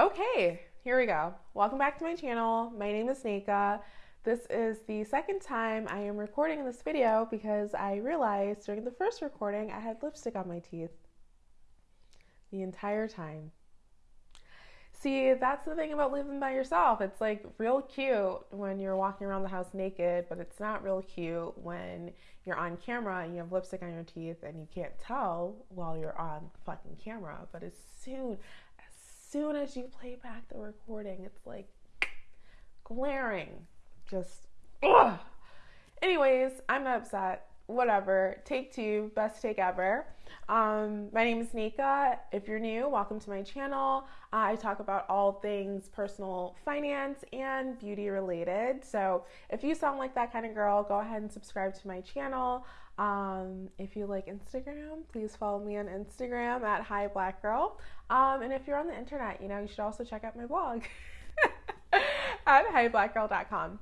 Okay, here we go. Welcome back to my channel. My name is Nika. This is the second time I am recording this video because I realized during the first recording I had lipstick on my teeth the entire time. See, that's the thing about living by yourself. It's like real cute when you're walking around the house naked, but it's not real cute when you're on camera and you have lipstick on your teeth and you can't tell while you're on fucking camera. But as soon soon as you play back the recording, it's like glaring. Just ugh. Anyways, I'm not upset whatever. Take two, best take ever. Um, my name is Nika. If you're new, welcome to my channel. Uh, I talk about all things personal finance and beauty related. So if you sound like that kind of girl, go ahead and subscribe to my channel. Um, if you like Instagram, please follow me on Instagram at Hi Black Girl. Um, and if you're on the internet, you know, you should also check out my blog at hiblackgirl.com.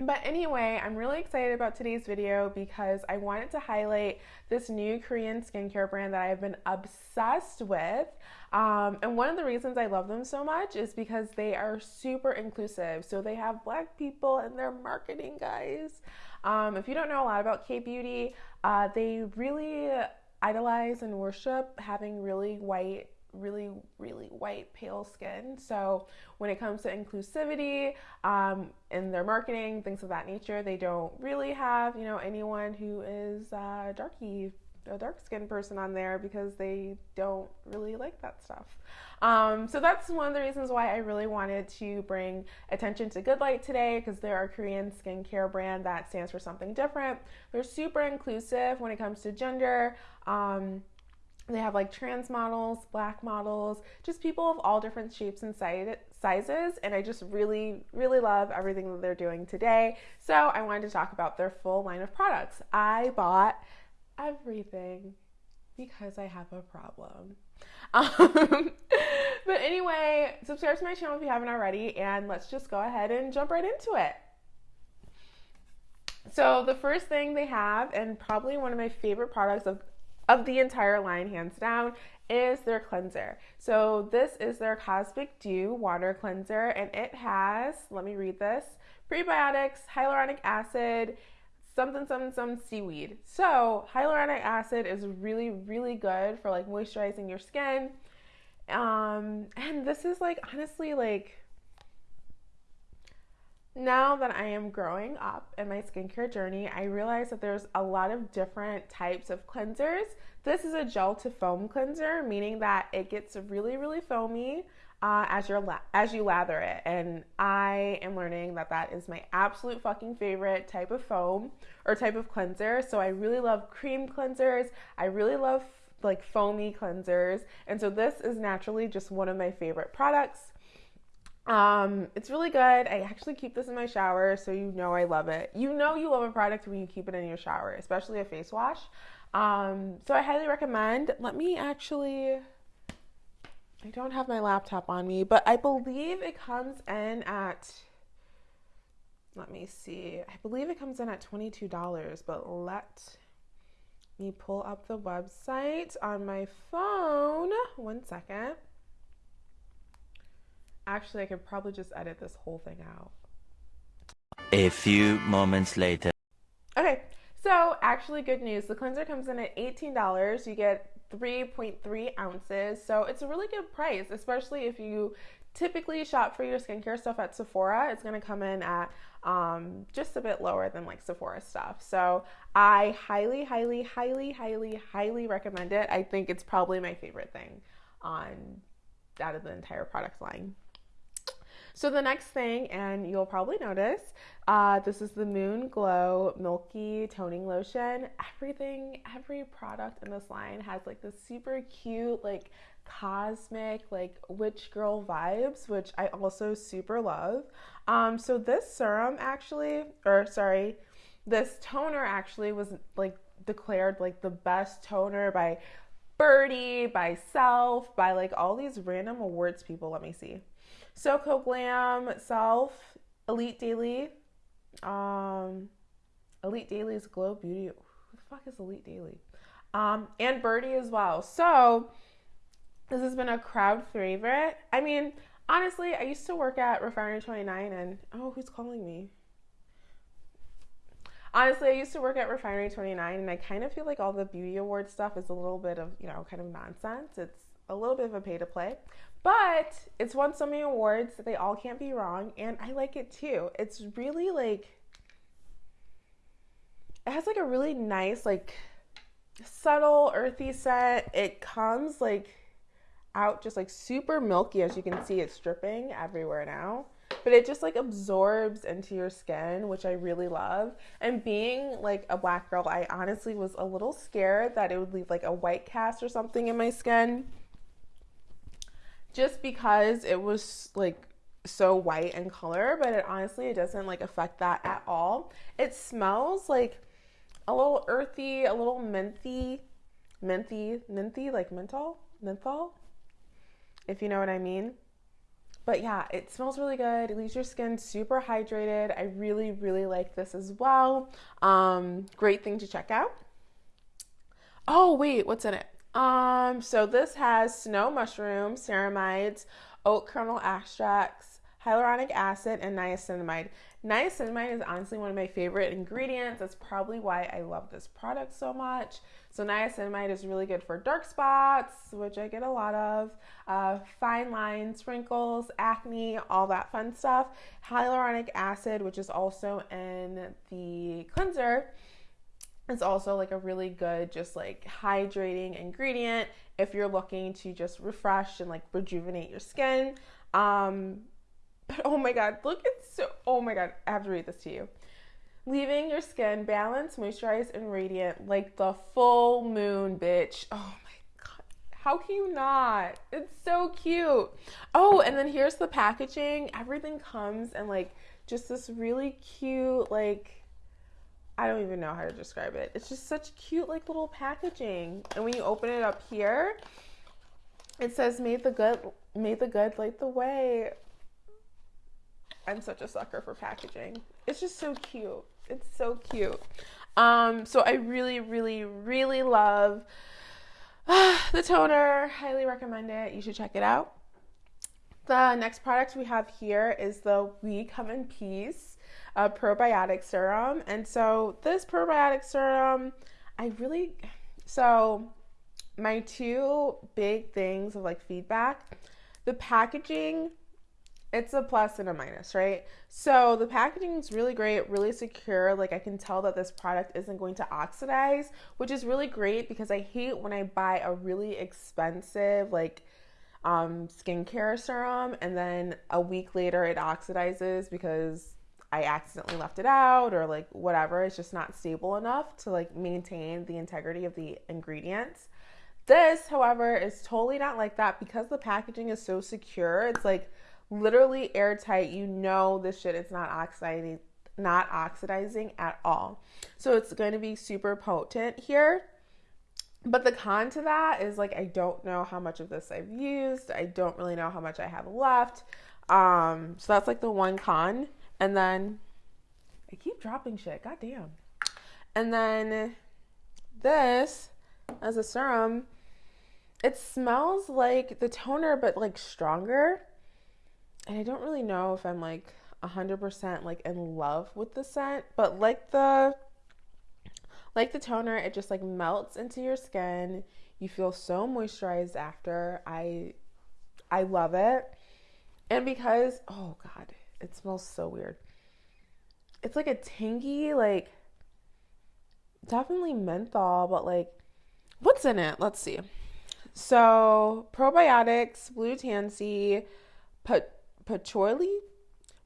But anyway, I'm really excited about today's video because I wanted to highlight this new Korean skincare brand that I've been obsessed with. Um, and one of the reasons I love them so much is because they are super inclusive. So they have black people in their marketing, guys. Um, if you don't know a lot about K Beauty, uh, they really idolize and worship having really white really, really white, pale skin. So when it comes to inclusivity um, in their marketing, things of that nature, they don't really have, you know, anyone who is uh, darky, a dark skinned person on there because they don't really like that stuff. Um, so that's one of the reasons why I really wanted to bring attention to Good Light today because they're a Korean skincare brand that stands for something different. They're super inclusive when it comes to gender. Um, they have like trans models, black models, just people of all different shapes and sizes. And I just really, really love everything that they're doing today. So I wanted to talk about their full line of products. I bought everything because I have a problem. Um, but anyway, subscribe to my channel if you haven't already, and let's just go ahead and jump right into it. So, the first thing they have, and probably one of my favorite products of of the entire line, hands down, is their cleanser. So this is their Cosmic Dew water cleanser, and it has, let me read this, prebiotics, hyaluronic acid, something, something, some seaweed. So hyaluronic acid is really, really good for like moisturizing your skin. Um, and this is like honestly like now that I am growing up in my skincare journey, I realize that there's a lot of different types of cleansers. This is a gel to foam cleanser, meaning that it gets really, really foamy uh, as you la- as you lather it. And I am learning that that is my absolute fucking favorite type of foam or type of cleanser. So I really love cream cleansers. I really love like foamy cleansers, and so this is naturally just one of my favorite products. Um, it's really good. I actually keep this in my shower, so you know I love it. You know you love a product when you keep it in your shower, especially a face wash. Um, so I highly recommend. Let me actually. I don't have my laptop on me, but I believe it comes in at. Let me see. I believe it comes in at $22, but let me pull up the website on my phone. One second. Actually, I could probably just edit this whole thing out. A few moments later. Okay, so actually, good news. The cleanser comes in at $18. You get 3.3 ounces, so it's a really good price, especially if you typically shop for your skincare stuff at Sephora. It's going to come in at um, just a bit lower than like Sephora stuff. So I highly, highly, highly, highly, highly recommend it. I think it's probably my favorite thing on out of the entire product line. So the next thing, and you'll probably notice, uh, this is the Moon Glow Milky Toning Lotion. Everything, every product in this line has like this super cute, like cosmic, like witch girl vibes, which I also super love. Um, so this serum actually, or sorry, this toner actually was like declared like the best toner by Byrdie, by Self, by like all these random awards people. Let me see. Soko Glam, Self, Elite Daily, um, Elite Daily's Glow Beauty. Who the fuck is Elite Daily? Um, and Byrdie as well. So this has been a crowd favorite. I mean, honestly, I used to work at Refinery 29 and oh, who's calling me? Honestly, I used to work at Refinery 29 and I kind of feel like all the beauty award stuff is a little bit of, you know, kind of nonsense. It's a little bit of a pay to play. But it's won so many awards that they all can't be wrong and I like it too. It's really like it has like a really nice like subtle earthy scent. It comes like out just like super milky as you can see it's dripping everywhere now but it just like absorbs into your skin which i really love. And being like a black girl i honestly was a little scared that it would leave like a white cast or something in my skin. Just because it was like so white in color but it honestly it doesn't like affect that at all. It smells like a little earthy a little minty, minty, minty like menthol menthol if you know what I mean. But yeah, it smells really good. It leaves your skin super hydrated. I really, really like this as well. Um, great thing to check out. Oh, wait, what's in it? Um, so this has snow mushroom, ceramides, oat kernel extracts, hyaluronic acid, and niacinamide. Niacinamide is honestly one of my favorite ingredients. That's probably why I love this product so much. So niacinamide is really good for dark spots, which I get a lot of, uh, fine lines, wrinkles, acne, all that fun stuff. Hyaluronic acid, which is also in the cleanser, is also like a really good, just like hydrating ingredient if you're looking to just refresh and like rejuvenate your skin. Um, but oh my god, look, it's so, oh my god, I have to read this to you leaving your skin balanced, moisturized, and radiant like the full moon, bitch. Oh my god. How can you not? It's so cute. Oh, and then here's the packaging. Everything comes in like just this really cute, like, I don't even know how to describe it. It's just such cute, like, little packaging. And when you open it up here, it says, Made the good, made the good light the way. I'm such a sucker for packaging. It's just so cute. It's so cute. Um, so I really, really, really love uh, the toner. Highly recommend it. You should check it out. The next product we have here is the We Come in Peace uh, probiotic serum. And so this probiotic serum, I really, so my two big things of like feedback, the packaging it's a plus and a minus, right? So the packaging is really great, really secure. Like I can tell that this product isn't going to oxidize, which is really great because I hate when I buy a really expensive like um, skincare serum and then a week later it oxidizes because I accidentally left it out or like whatever. It's just not stable enough to like maintain the integrity of the ingredients. This, however, is totally not like that because the packaging is so secure. It's like literally airtight. You know this shit is not oxidizing not oxidizing at all. So it's going to be super potent here. But the con to that is like I don't know how much of this I've used. I don't really know how much I have left. Um, so that's like the one con. And then I keep dropping shit. God damn. And then this as a serum, it smells like the toner but like stronger and I don't really know if I'm like 100% like in love with the scent, but like the like the toner, it just like melts into your skin. You feel so moisturized after. I I love it. And because oh god, it smells so weird. It's like a tangy like definitely menthol, but like what's in it? Let's see. So, probiotics, blue tansy, put patchouli,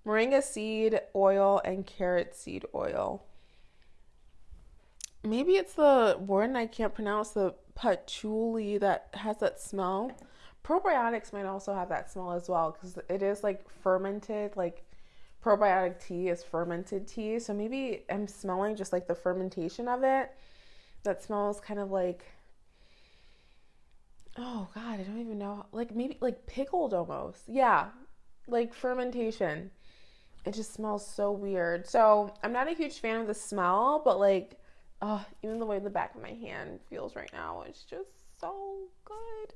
moringa seed oil, and carrot seed oil. Maybe it's the word I can't pronounce the patchouli that has that smell. Probiotics might also have that smell as well because it is like fermented, like probiotic tea is fermented tea. So maybe I'm smelling just like the fermentation of it. That smells kind of like oh god, I don't even know. Like maybe like pickled almost. Yeah, like fermentation. It just smells so weird. So I'm not a huge fan of the smell, but like, oh, even the way the back of my hand feels right now, it's just so good.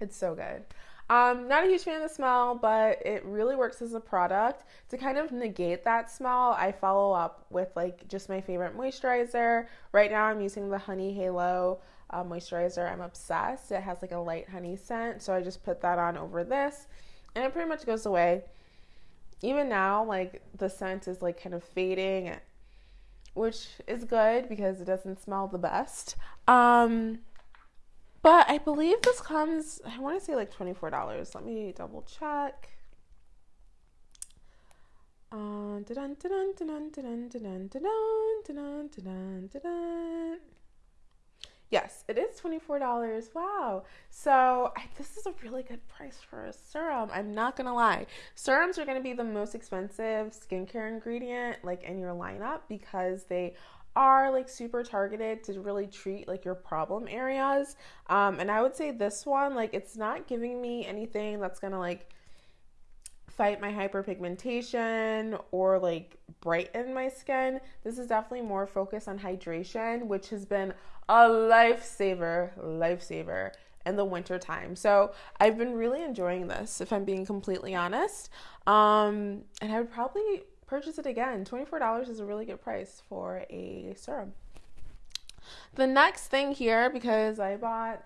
It's so good. Um, not a huge fan of the smell, but it really works as a product. To kind of negate that smell, I follow up with like just my favorite moisturizer. Right now, I'm using the Honey Halo uh, moisturizer. I'm obsessed. It has like a light honey scent, so I just put that on over this, and it pretty much goes away. Even now, like the scent is like kind of fading, which is good because it doesn't smell the best. Um, but I believe this comes, I want to say like $24. Let me double check. Yes, it is $24. Wow. So I, this is a really good price for a serum. I'm not going to lie. Serums are going to be the most expensive skincare ingredient like in your lineup because they are like super targeted to really treat like your problem areas. Um, and I would say this one, like, it's not giving me anything that's gonna like fight my hyperpigmentation or like brighten my skin. This is definitely more focused on hydration, which has been a lifesaver, lifesaver in the winter time. So I've been really enjoying this, if I'm being completely honest. Um, and I would probably purchase it again. $24 is a really good price for a serum. The next thing here, because I bought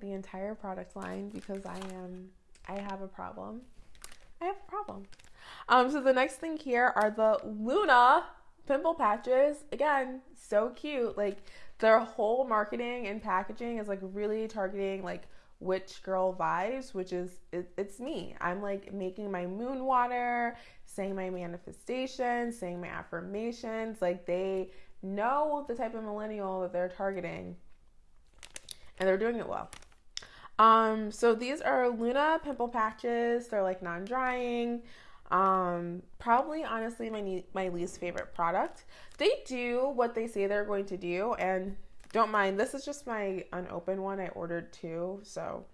the entire product line because I am I have a problem. I have a problem. Um, so the next thing here are the Luna pimple patches. Again, so cute. Like their whole marketing and packaging is like really targeting like witch girl vibes, which is it, it's me. I'm like making my moon water, saying my manifestations, saying my affirmations. Like they know the type of millennial that they're targeting, and they're doing it well. Um, so these are Luna pimple patches. They're like non-drying. Um, probably honestly my my least favorite product. They do what they say they're going to do, and don't mind. This is just my unopened one. I ordered two, so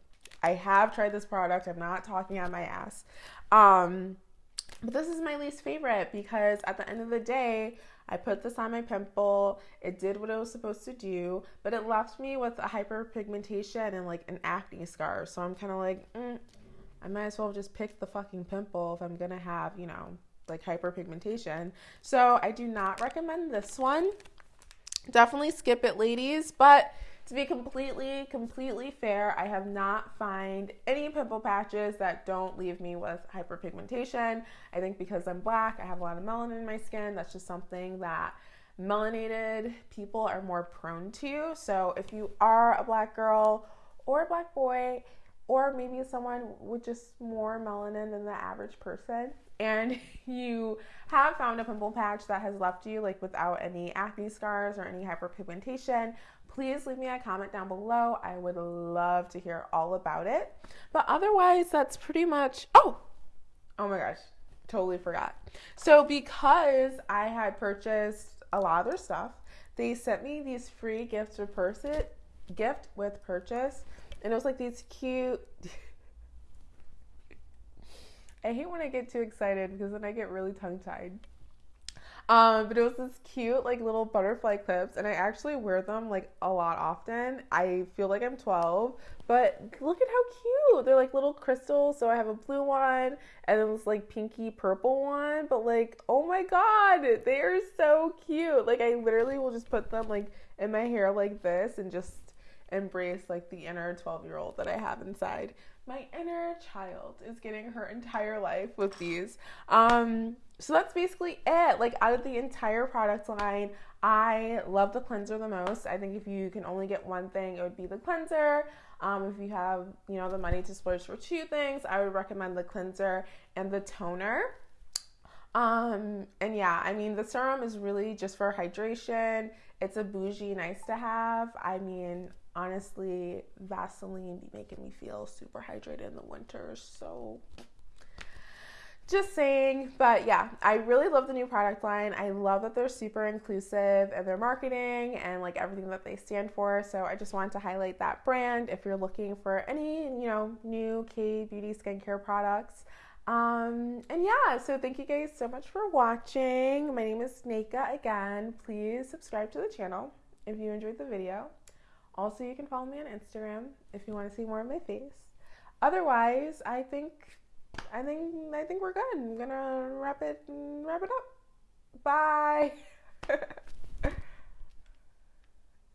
I have tried this product. I'm not talking on my ass. Um, but this is my least favorite because at the end of the day, I put this on my pimple. It did what it was supposed to do, but it left me with a hyperpigmentation and like an acne scar. So I'm kind of like, mm, I might as well just pick the fucking pimple if I'm gonna have, you know, like hyperpigmentation. So I do not recommend this one. Definitely skip it, ladies. But to be completely, completely fair, I have not found any pimple patches that don't leave me with hyperpigmentation. I think because I'm black, I have a lot of melanin in my skin. That's just something that melanated people are more prone to. So if you are a black girl or a black boy, or maybe someone with just more melanin than the average person, and you have found a pimple patch that has left you like without any acne scars or any hyperpigmentation, please leave me a comment down below. I would love to hear all about it. But otherwise, that's pretty much. Oh, oh my gosh, totally forgot. So, because I had purchased a lot of their stuff, they sent me these free gifts with purchase, gift with purchase, and it was like these cute. I hate when I get too excited because then I get really tongue tied. Um, but it was this cute, like little butterfly clips, and I actually wear them like a lot often. I feel like I'm 12, but look at how cute! They're like little crystals. So I have a blue one and then this like pinky purple one, but like, oh my god, they are so cute! Like, I literally will just put them like in my hair like this and just embrace like the inner 12 year old that I have inside. My inner child is getting her entire life with these. Um, so that's basically it. Like out of the entire product line, I love the cleanser the most. I think if you can only get one thing, it would be the cleanser. Um, if you have, you know, the money to splurge for two things, I would recommend the cleanser and the toner. Um, and yeah, I mean, the serum is really just for hydration. It's a bougie, nice to have. I mean, honestly, Vaseline be making me feel super hydrated in the winter. So just saying, but yeah, I really love the new product line. I love that they're super inclusive and their marketing and like everything that they stand for. So I just wanted to highlight that brand if you're looking for any, you know, new K beauty skincare products. Um, and yeah, so thank you guys so much for watching. My name is Snaka again. Please subscribe to the channel if you enjoyed the video. Also, you can follow me on Instagram if you want to see more of my face. otherwise, I think I think I think we're good. I'm gonna wrap it wrap it up. Bye.